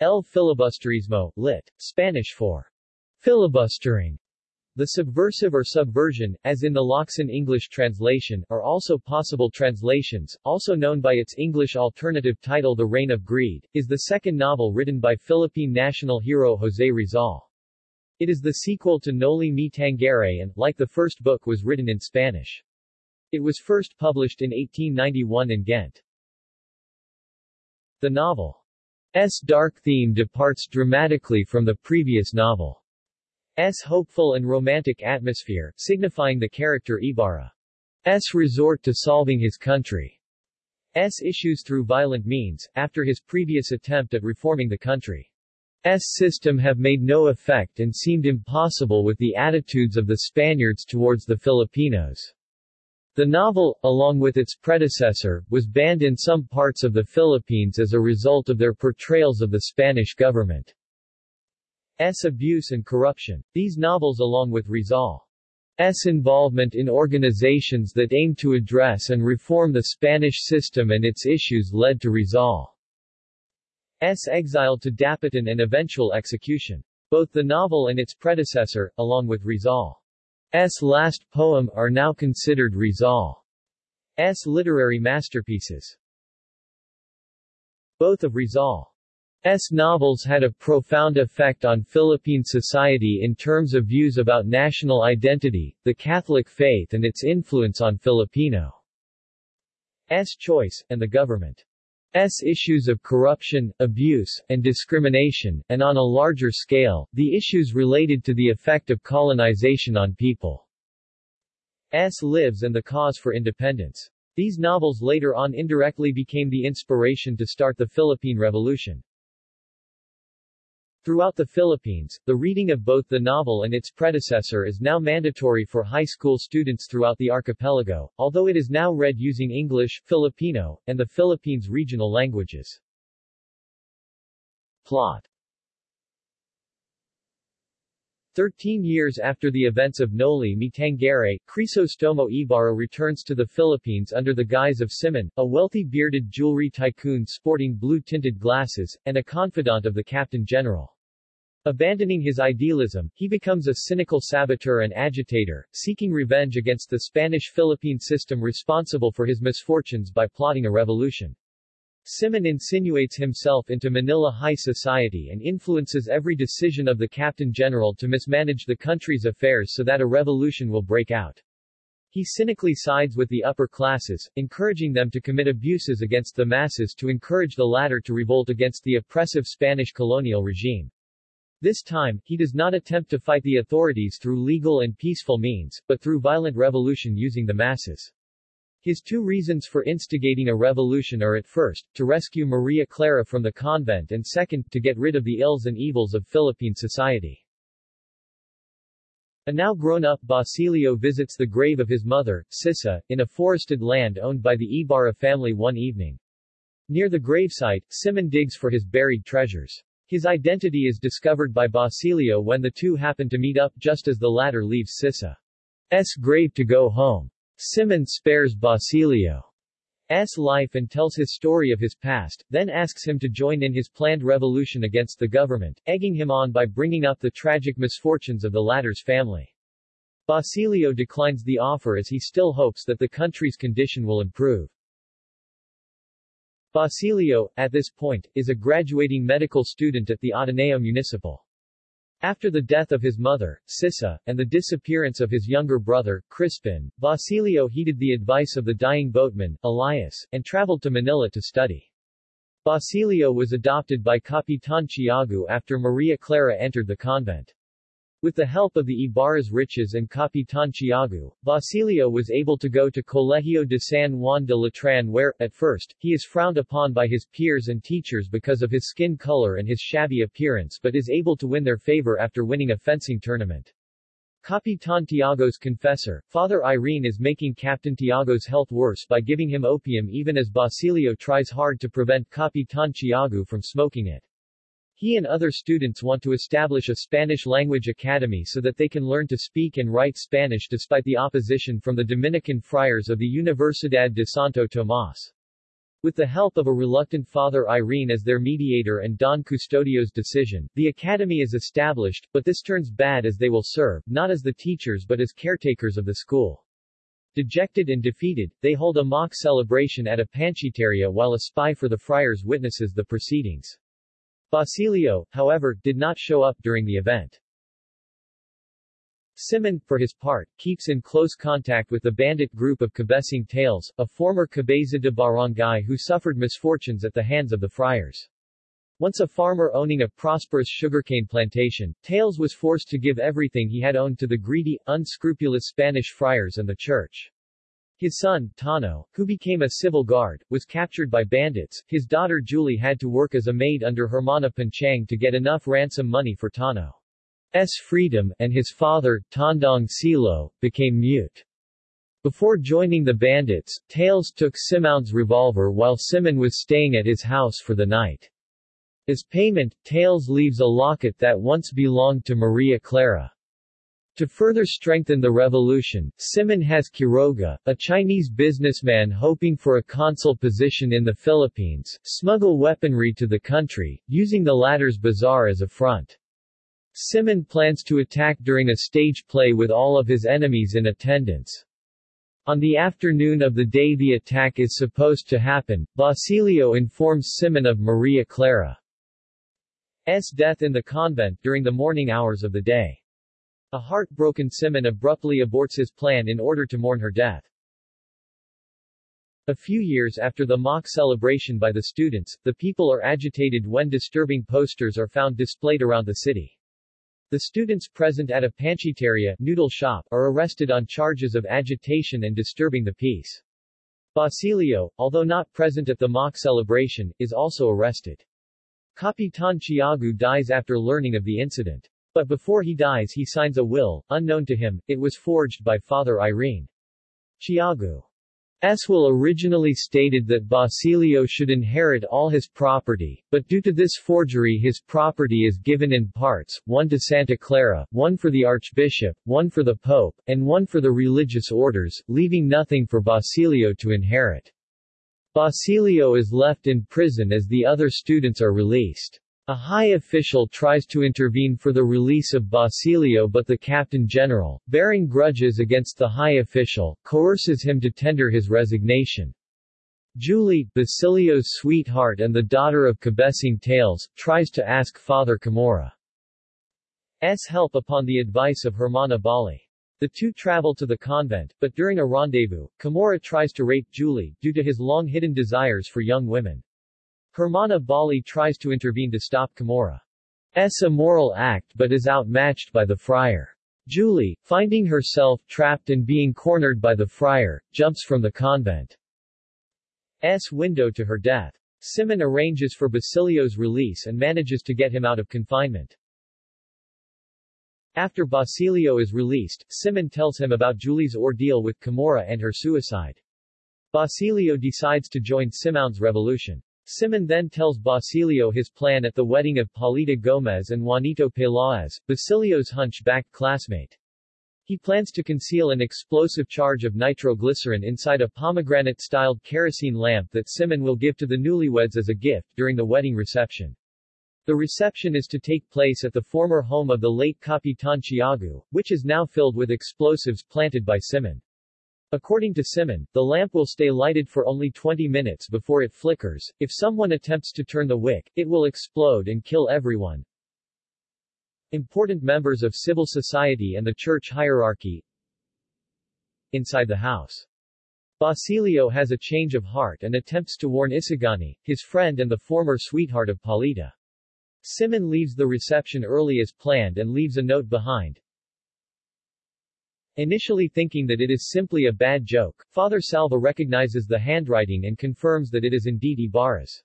El filibusterismo, lit. Spanish for filibustering. The subversive or subversion, as in the Locsin English translation, are also possible translations, also known by its English alternative title The Reign of Greed, is the second novel written by Philippine national hero José Rizal. It is the sequel to Noli Me Tangere and, like the first book was written in Spanish. It was first published in 1891 in Ghent. The novel's dark theme departs dramatically from the previous novel. S. hopeful and romantic atmosphere, signifying the character Ibarra. Ibarra's resort to solving his country's issues through violent means, after his previous attempt at reforming the country's system have made no effect and seemed impossible with the attitudes of the Spaniards towards the Filipinos. The novel, along with its predecessor, was banned in some parts of the Philippines as a result of their portrayals of the Spanish government. S. abuse and corruption. These novels along with Rizal's involvement in organizations that aimed to address and reform the Spanish system and its issues led to Rizal's exile to Dapitan and eventual execution. Both the novel and its predecessor, along with Rizal's last poem, are now considered Rizal's literary masterpieces. Both of Rizal's S. novels had a profound effect on Philippine society in terms of views about national identity, the Catholic faith and its influence on Filipinos' choice, and the government's issues of corruption, abuse, and discrimination, and on a larger scale, the issues related to the effect of colonization on people. S. lives and the cause for independence. These novels later on indirectly became the inspiration to start the Philippine Revolution. Throughout the Philippines, the reading of both the novel and its predecessor is now mandatory for high school students throughout the archipelago, although it is now read using English, Filipino, and the Philippines' regional languages. Plot Thirteen years after the events of Noli Me Tangere, Crisostomo Ibarra returns to the Philippines under the guise of Simon, a wealthy bearded jewelry tycoon sporting blue-tinted glasses, and a confidant of the Captain General. Abandoning his idealism, he becomes a cynical saboteur and agitator, seeking revenge against the Spanish-Philippine system responsible for his misfortunes by plotting a revolution. Simon insinuates himself into Manila high society and influences every decision of the Captain General to mismanage the country's affairs so that a revolution will break out. He cynically sides with the upper classes, encouraging them to commit abuses against the masses to encourage the latter to revolt against the oppressive Spanish colonial regime. This time, he does not attempt to fight the authorities through legal and peaceful means, but through violent revolution using the masses. His two reasons for instigating a revolution are at first, to rescue Maria Clara from the convent and second, to get rid of the ills and evils of Philippine society. A now grown-up Basilio visits the grave of his mother, Sisa, in a forested land owned by the Ibarra family one evening. Near the gravesite, Simon digs for his buried treasures. His identity is discovered by Basilio when the two happen to meet up just as the latter leaves Sisa's grave to go home. Simon spares Basilio's life and tells his story of his past, then asks him to join in his planned revolution against the government, egging him on by bringing up the tragic misfortunes of the latter's family. Basilio declines the offer as he still hopes that the country's condition will improve. Basilio, at this point, is a graduating medical student at the Ateneo Municipal. After the death of his mother, Sisa, and the disappearance of his younger brother, Crispin, Basilio heeded the advice of the dying boatman, Elias, and traveled to Manila to study. Basilio was adopted by Capitan Tiago after Maria Clara entered the convent. With the help of the Ibarra's riches and Capitan Tiago, Basilio was able to go to Colegio de San Juan de Letran where, at first, he is frowned upon by his peers and teachers because of his skin color and his shabby appearance but is able to win their favor after winning a fencing tournament. Capitan Tiago's confessor, Father Irene is making Captain Tiago's health worse by giving him opium even as Basilio tries hard to prevent Capitan Tiago from smoking it. He and other students want to establish a Spanish language academy so that they can learn to speak and write Spanish despite the opposition from the Dominican friars of the Universidad de Santo Tomas. With the help of a reluctant Father Irene as their mediator and Don Custodio's decision, the academy is established, but this turns bad as they will serve, not as the teachers but as caretakers of the school. Dejected and defeated, they hold a mock celebration at a panchiteria while a spy for the friars witnesses the proceedings. Basilio, however, did not show up during the event. Simon, for his part, keeps in close contact with the bandit group of Cabesing Tales, a former cabeza de barangay who suffered misfortunes at the hands of the friars. Once a farmer owning a prosperous sugarcane plantation, Tales was forced to give everything he had owned to the greedy, unscrupulous Spanish friars and the church. His son, Tano, who became a civil guard, was captured by bandits. His daughter Julie had to work as a maid under Hermana Panchang to get enough ransom money for Tano. S. freedom, and his father, Tandang Silo, became mute. Before joining the bandits, Tales took Simon's revolver while Simon was staying at his house for the night. As payment, Tales leaves a locket that once belonged to Maria Clara. To further strengthen the revolution, Simon has Quiroga, a Chinese businessman hoping for a consul position in the Philippines, smuggle weaponry to the country, using the latter's bazaar as a front. Simon plans to attack during a stage play with all of his enemies in attendance. On the afternoon of the day the attack is supposed to happen, Basilio informs Simon of Maria Clara's death in the convent during the morning hours of the day. A heartbroken Simon abruptly aborts his plan in order to mourn her death. A few years after the mock celebration by the students, the people are agitated when disturbing posters are found displayed around the city. The students present at a panchiteria noodle shop are arrested on charges of agitation and disturbing the peace. Basilio, although not present at the mock celebration, is also arrested. Capitan Tiago dies after learning of the incident. But before he dies he signs a will, unknown to him, it was forged by Father Irene. Tiago will originally stated that Basilio should inherit all his property, but due to this forgery his property is given in parts, one to Santa Clara, one for the Archbishop, one for the Pope, and one for the religious orders, leaving nothing for Basilio to inherit. Basilio is left in prison as the other students are released. A high official tries to intervene for the release of Basilio but the Captain General, bearing grudges against the high official, coerces him to tender his resignation. Julie, Basilio's sweetheart and the daughter of Cabesing Tales, tries to ask Father Camorra's help upon the advice of Hermana Bali. The two travel to the convent, but during a rendezvous, Camorra tries to rape Julie, due to his long-hidden desires for young women. Hermana Bali tries to intervene to stop Camorra's immoral act but is outmatched by the friar. Julie, finding herself trapped and being cornered by the friar, jumps from the convent's window to her death. Simon arranges for Basilio's release and manages to get him out of confinement. After Basilio is released, Simon tells him about Julie's ordeal with Camorra and her suicide. Basilio decides to join Simon's revolution. Simon then tells Basilio his plan at the wedding of Paulita Gomez and Juanito Peláez, Basilio's hunchback classmate. He plans to conceal an explosive charge of nitroglycerin inside a pomegranate-styled kerosene lamp that Simon will give to the newlyweds as a gift during the wedding reception. The reception is to take place at the former home of the late Capitan Tiago, which is now filled with explosives planted by Simon. According to Simon, the lamp will stay lighted for only 20 minutes before it flickers. If someone attempts to turn the wick, it will explode and kill everyone. Important members of civil society and the church hierarchy inside the house. Basilio has a change of heart and attempts to warn Isagani, his friend and the former sweetheart of Paulita. Simon leaves the reception early as planned and leaves a note behind. Initially thinking that it is simply a bad joke, Father Salva recognizes the handwriting and confirms that it is indeed Ibarra's.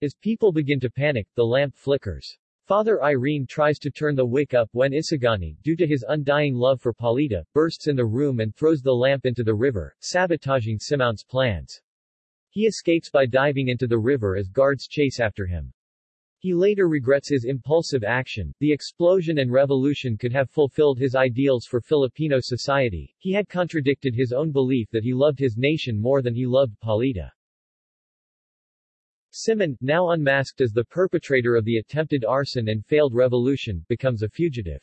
As people begin to panic, the lamp flickers. Father Irene tries to turn the wick up when Isagani, due to his undying love for Paulita, bursts in the room and throws the lamp into the river, sabotaging Simon's plans. He escapes by diving into the river as guards chase after him. He later regrets his impulsive action. The explosion and revolution could have fulfilled his ideals for Filipino society. He had contradicted his own belief that he loved his nation more than he loved Paulita. Simon, now unmasked as the perpetrator of the attempted arson and failed revolution, becomes a fugitive.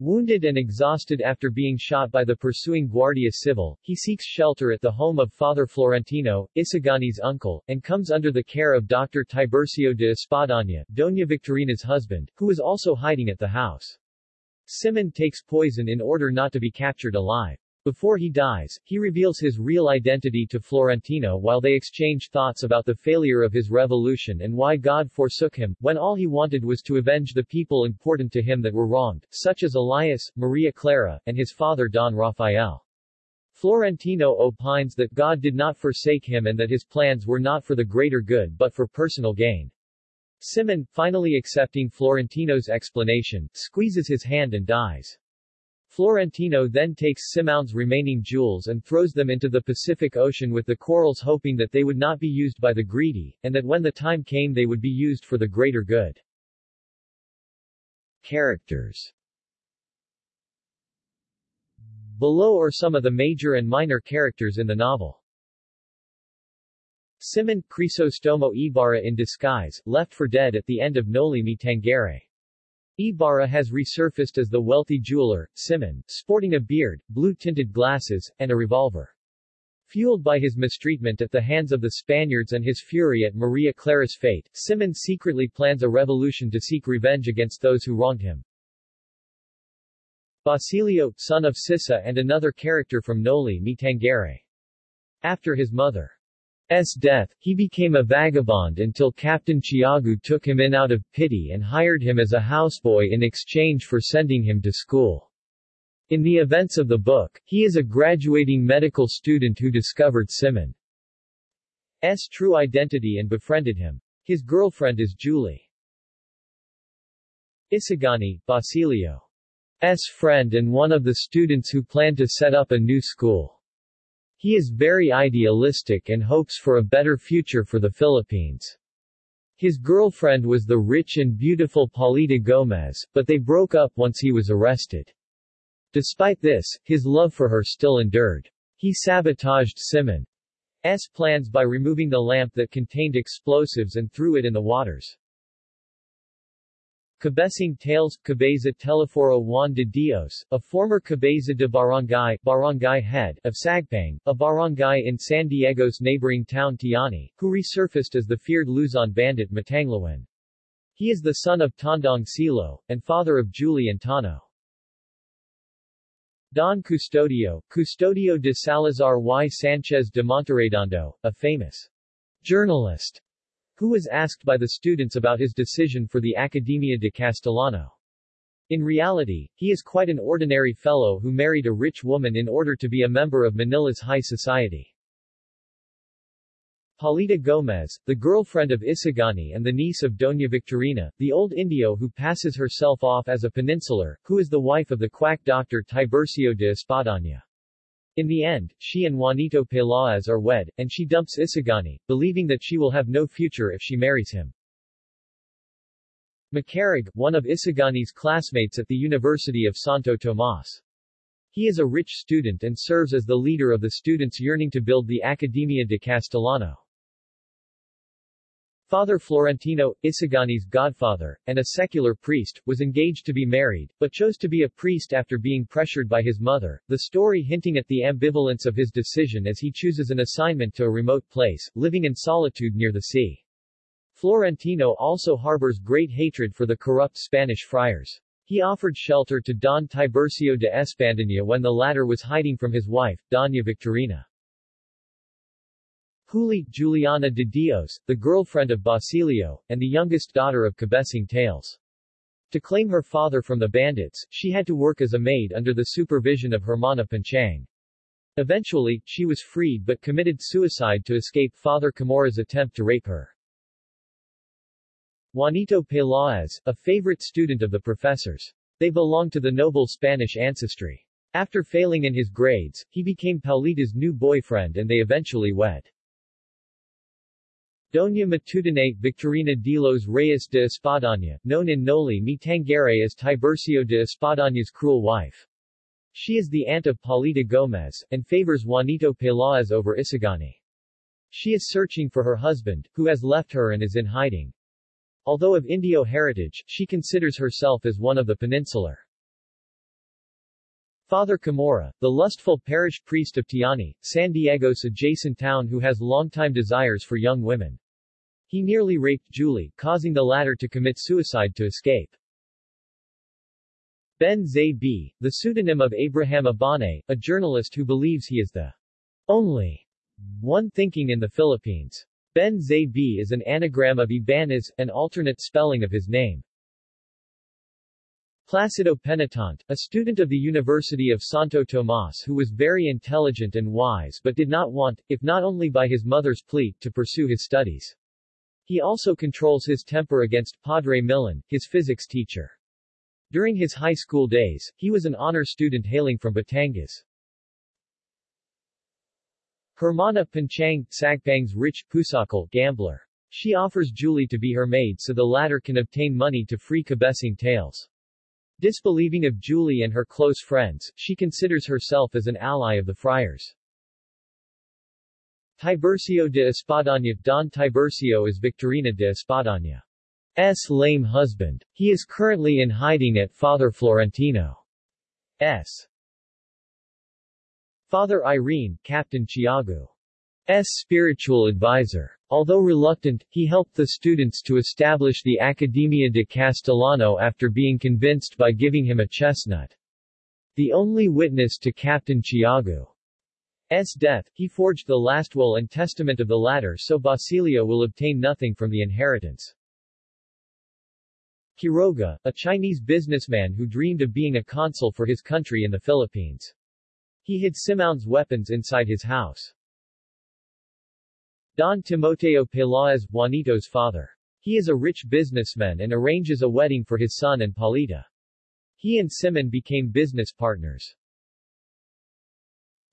Wounded and exhausted after being shot by the pursuing Guardia Civil, he seeks shelter at the home of Father Florentino, Isagani's uncle, and comes under the care of Dr. Tiburcio de Espadaña, Doña Victorina's husband, who is also hiding at the house. Simon takes poison in order not to be captured alive. Before he dies, he reveals his real identity to Florentino while they exchange thoughts about the failure of his revolution and why God forsook him, when all he wanted was to avenge the people important to him that were wronged, such as Elias, Maria Clara, and his father Don Rafael. Florentino opines that God did not forsake him and that his plans were not for the greater good but for personal gain. Simon, finally accepting Florentino's explanation, squeezes his hand and dies. Florentino then takes Simon's remaining jewels and throws them into the Pacific Ocean with the corals hoping that they would not be used by the greedy, and that when the time came they would be used for the greater good. Characters Below are some of the major and minor characters in the novel. Simon, Crisostomo Ibarra in disguise, left for dead at the end of Noli Me Tangere. Ibarra has resurfaced as the wealthy jeweler, Simon, sporting a beard, blue-tinted glasses, and a revolver. Fueled by his mistreatment at the hands of the Spaniards and his fury at Maria Clara's fate, Simon secretly plans a revolution to seek revenge against those who wronged him. Basilio, son of Sissa and another character from Noli Me Tangere. After his mother S. death, he became a vagabond until Captain Tiago took him in out of pity and hired him as a houseboy in exchange for sending him to school. In the events of the book, he is a graduating medical student who discovered Simon's true identity and befriended him. His girlfriend is Julie. Isagani, Basilio's friend and one of the students who planned to set up a new school. He is very idealistic and hopes for a better future for the Philippines. His girlfriend was the rich and beautiful Paulita Gomez, but they broke up once he was arrested. Despite this, his love for her still endured. He sabotaged Simon's plans by removing the lamp that contained explosives and threw it in the waters. Cabesing Tales, Cabeza Telesforo Juan de Dios, a former Cabeza de Barangay, barangay head of Sagpang, a barangay in San Diego's neighboring town Tiani, who resurfaced as the feared Luzon bandit Matanglawan. He is the son of Tandang Silo, and father of Julie and Tano. Don Custodio, Custodio de Salazar y Sanchez de Monterredondo, a famous journalist who was asked by the students about his decision for the Academia de Castellano. In reality, he is quite an ordinary fellow who married a rich woman in order to be a member of Manila's high society. Paulita Gomez, the girlfriend of Isagani and the niece of Doña Victorina, the old Indio who passes herself off as a peninsular, who is the wife of the quack doctor Tiburcio de Espadaña. In the end, she and Juanito Peláez are wed, and she dumps Isagani, believing that she will have no future if she marries him. Makaraig, one of Isagani's classmates at the University of Santo Tomas. He is a rich student and serves as the leader of the students yearning to build the Academia de Castellano. Father Florentino, Isagani's godfather, and a secular priest, was engaged to be married, but chose to be a priest after being pressured by his mother, the story hinting at the ambivalence of his decision as he chooses an assignment to a remote place, living in solitude near the sea. Florentino also harbors great hatred for the corrupt Spanish friars. He offered shelter to Don Tiburcio de Espadaña when the latter was hiding from his wife, Doña Victorina. Huli, Juliana de Dios, the girlfriend of Basilio, and the youngest daughter of Cabesing Tales. To claim her father from the bandits, she had to work as a maid under the supervision of Hermana Panchang. Eventually, she was freed but committed suicide to escape Father Camorra's attempt to rape her. Juanito Peláez, a favorite student of the professors. They belong to the noble Spanish ancestry. After failing in his grades, he became Paulita's new boyfriend and they eventually wed. Doña Matutine Victorina de los Reyes de Espadaña, known in Noli Me Tangere as Tiburcio de Espadaña's cruel wife. She is the aunt of Paulita Gomez, and favors Juanito Peláez over Isagani. She is searching for her husband, who has left her and is in hiding. Although of Indio heritage, she considers herself as one of the peninsular. Father Camorra, the lustful parish priest of Tiani, San Diego's adjacent town who has longtime desires for young women. He nearly raped Julie, causing the latter to commit suicide to escape. Ben Zay the pseudonym of Abraham Abane, a journalist who believes he is the only one thinking in the Philippines. Ben Zay is an anagram of Ibanez, an alternate spelling of his name. Placido Penitente, a student of the University of Santo Tomas who was very intelligent and wise but did not want, if not only by his mother's plea, to pursue his studies. He also controls his temper against Padre Millan, his physics teacher. During his high school days, he was an honor student hailing from Batangas. Hermana Panchang, Sagpang's rich, pusakal, gambler. She offers Julie to be her maid so the latter can obtain money to free Cabesing tales. Disbelieving of Julie and her close friends, she considers herself as an ally of the friars. Tiburcio de Espadaña Don Tiburcio is Victorina de Espadaña's lame husband. He is currently in hiding at Father Florentino's Father Irene, Captain Tiago's spiritual advisor. Although reluctant, he helped the students to establish the Academia de Castellano after being convinced by giving him a chestnut. The only witness to Captain Tiago's death, he forged the last will and testament of the latter so Basilio will obtain nothing from the inheritance. Quiroga, a Chinese businessman who dreamed of being a consul for his country in the Philippines. He hid Simoun's weapons inside his house. Don Timoteo Peláez, Juanito's father. He is a rich businessman and arranges a wedding for his son and Paulita. He and Simon became business partners.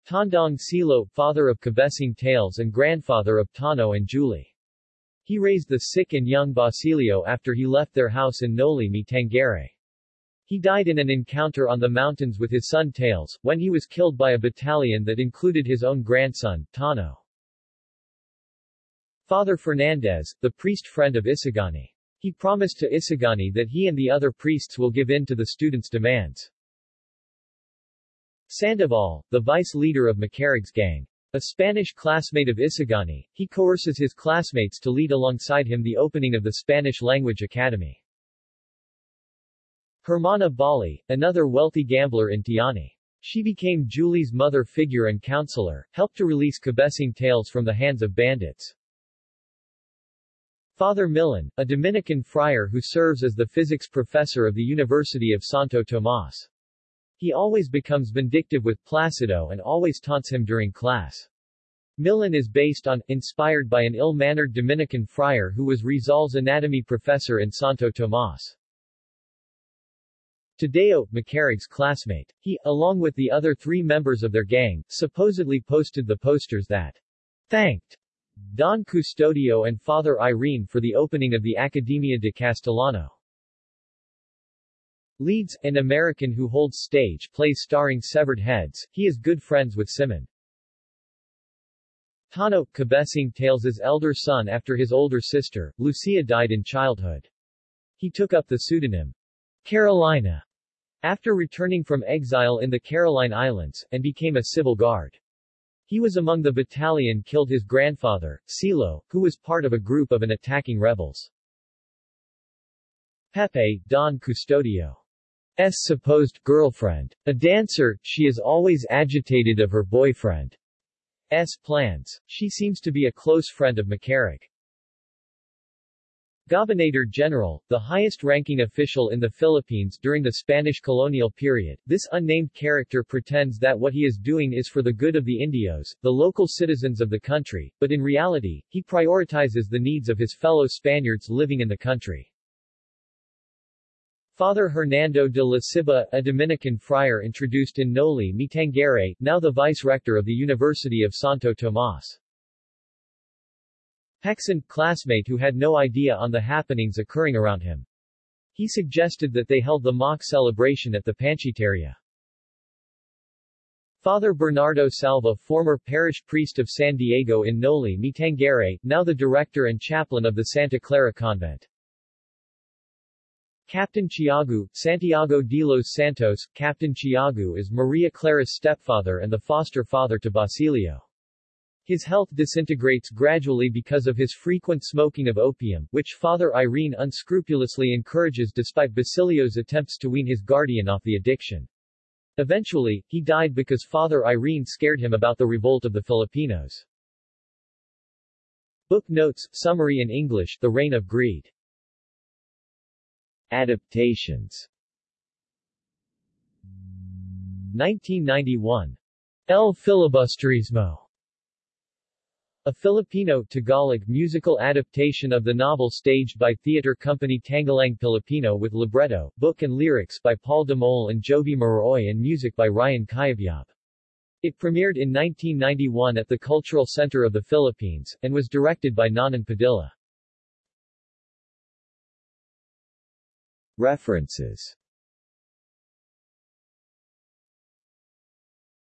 Tandang Silo, father of Cabesing Tales and grandfather of Tano and Julie. He raised the sick and young Basilio after he left their house in Noli Me Tangere. He died in an encounter on the mountains with his son Tales, when he was killed by a battalion that included his own grandson, Tano. Father Fernandez, the priest friend of Isagani. He promised to Isagani that he and the other priests will give in to the students' demands. Sandoval, the vice leader of Makaraig's gang. A Spanish classmate of Isagani, he coerces his classmates to lead alongside him the opening of the Spanish Language Academy. Hermana Bali, another wealthy gambler in Tiani. She became Julie's mother figure and counselor, helped to release Cabesing tales from the hands of bandits. Father Millan, a Dominican friar who serves as the physics professor of the University of Santo Tomas. He always becomes vindictive with Placido and always taunts him during class. Millan is based on, inspired by an ill-mannered Dominican friar who was Rizal's anatomy professor in Santo Tomas. Tadeo, Makaraig's classmate. He, along with the other three members of their gang, supposedly posted the posters that thanked Don Custodio and Father Irene for the opening of the Academia de Castellano. Leeds, an American who holds stage plays starring severed heads, he is good friends with Simon. Tano, Cabesing Tales' elder son after his older sister, Lucia died in childhood. He took up the pseudonym Carolino after returning from exile in the Caroline Islands, and became a civil guard. He was among the battalion killed his grandfather, Silo, who was part of a group of an attacking rebels. Pepay, Don Custodio's supposed girlfriend. A dancer, she is always agitated of her boyfriend's plans. She seems to be a close friend of Makaraig. Gobernador General, the highest-ranking official in the Philippines during the Spanish colonial period, this unnamed character pretends that what he is doing is for the good of the Indios, the local citizens of the country, but in reality, he prioritizes the needs of his fellow Spaniards living in the country. Father Hernando de la Ciba, a Dominican friar introduced in Noli Me Tangere, now the vice-rector of the University of Santo Tomas. Hexan, classmate who had no idea on the happenings occurring around him. He suggested that they held the mock celebration at the Panchiteria. Father Bernardo Salva former parish priest of San Diego in Noli Me Tangere, now the director and chaplain of the Santa Clara Convent. Captain Tiago, Santiago de los Santos, Captain Tiago is Maria Clara's stepfather and the foster father to Basilio. His health disintegrates gradually because of his frequent smoking of opium, which Father Irene unscrupulously encourages despite Basilio's attempts to wean his guardian off the addiction. Eventually, he died because Father Irene scared him about the revolt of the Filipinos. Book Notes, Summary in English, The Reign of Greed Adaptations 1991. El Filibusterismo a Filipino Tagalog musical adaptation of the novel staged by theater company Tanghalang Pilipino with libretto, book and lyrics by Paul Mole and Jovy Miroy and music by Ryan Cayabyab. It premiered in 1991 at the Cultural Center of the Philippines, and was directed by Nonon Padilla. References